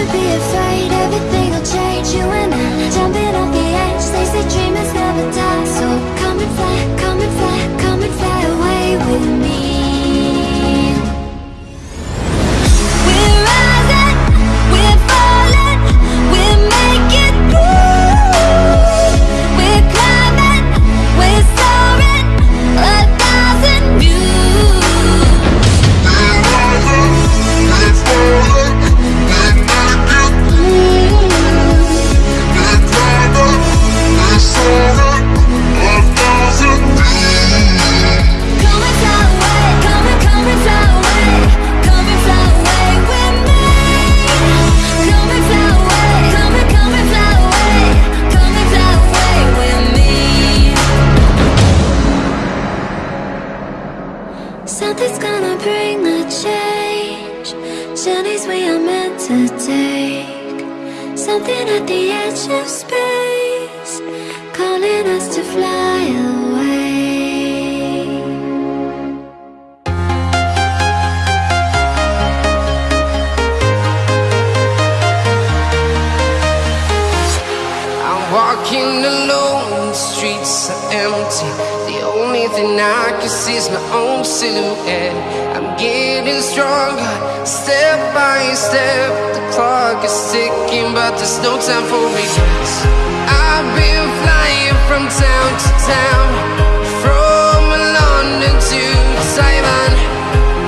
should be afraid everything will change you and I. Don't empty. The only thing I can see is my own silhouette. I'm getting stronger, step by step. The clock is ticking, but there's no time for regrets. I've been flying from town to town, from London to Taiwan.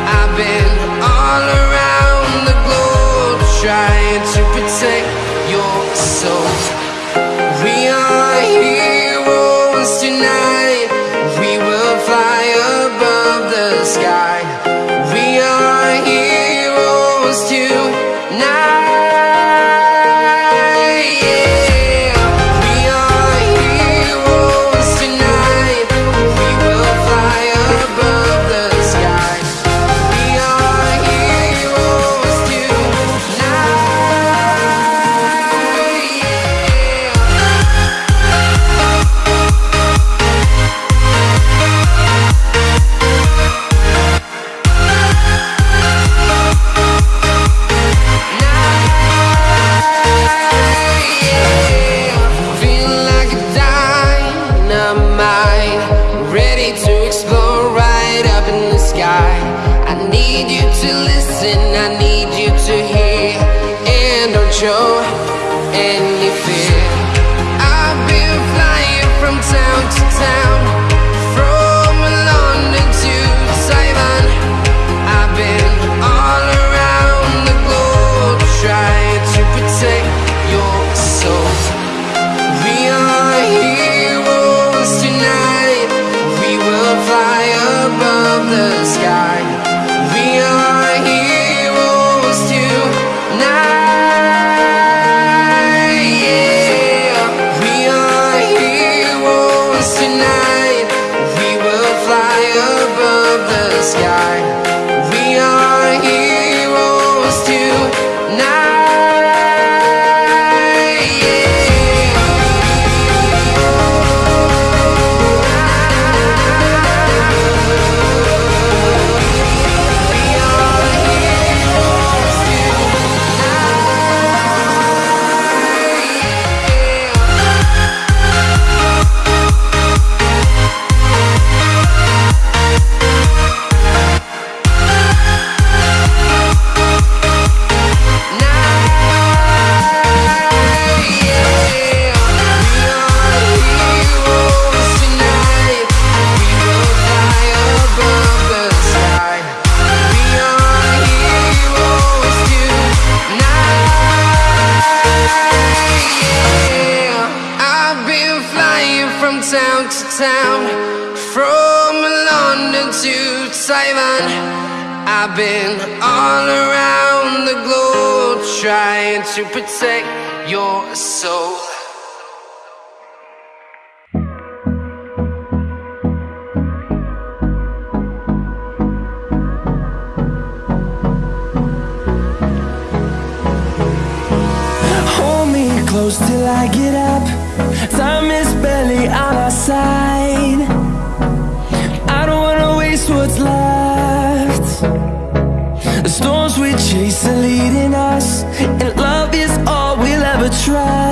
I've been all around the globe trying to protect your soul. We are here once tonight. en Simon. I've been all around the globe trying to protect your soul. Hold me close till I get up. Time is barely on our side what's left. The storms we chase are leading us And love is all we'll ever try.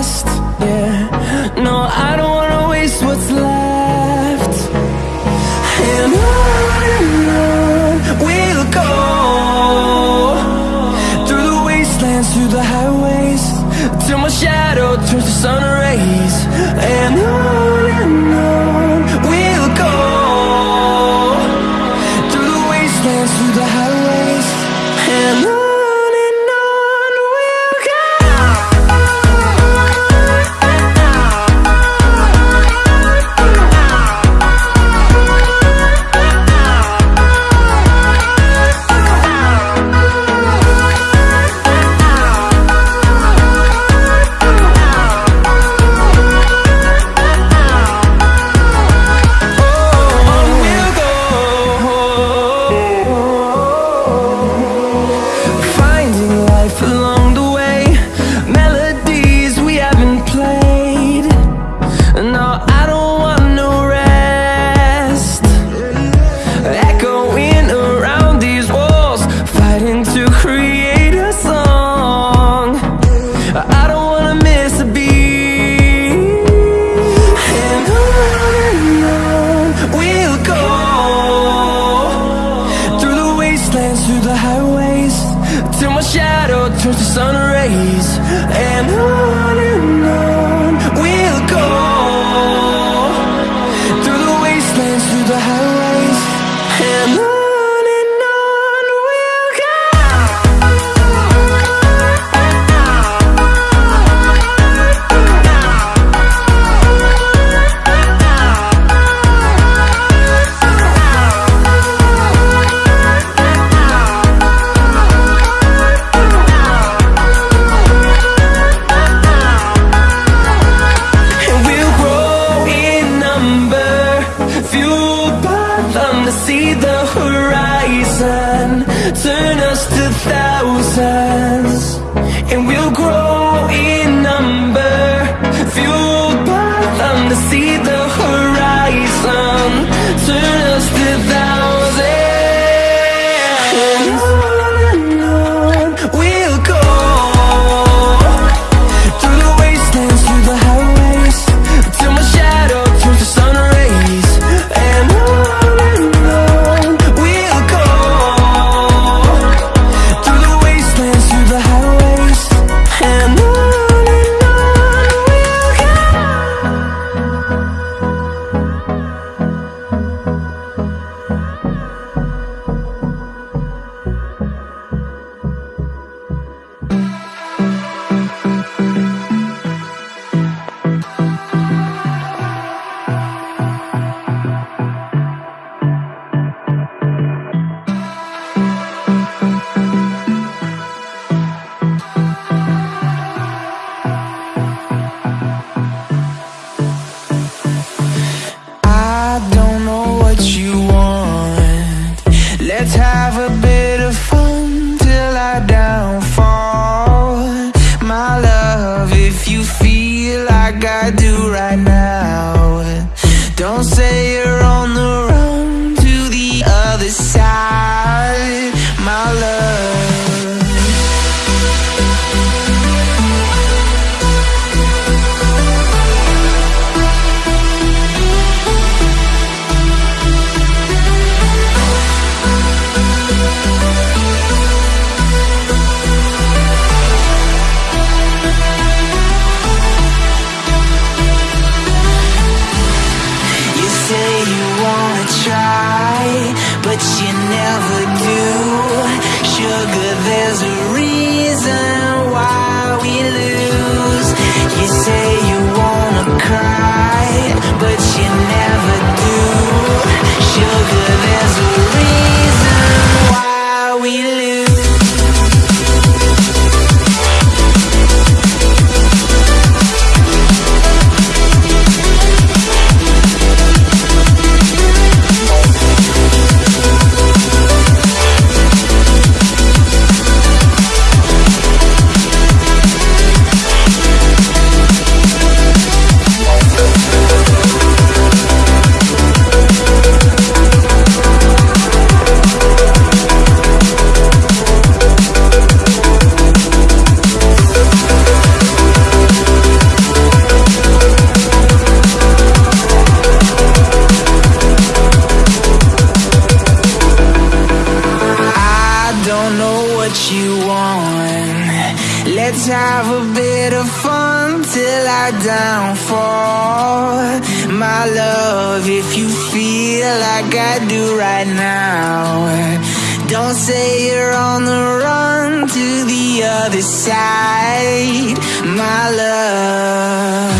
to see the horizon. Turn us to thousands And we'll grow you never do. Sugar, there's a reason why we lose. You say you wanna cry, but you never do right now. Don't say you're on the run to the other side, my love.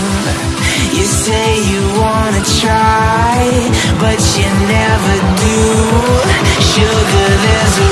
You say you wanna try, but you never do. Sugar, there's a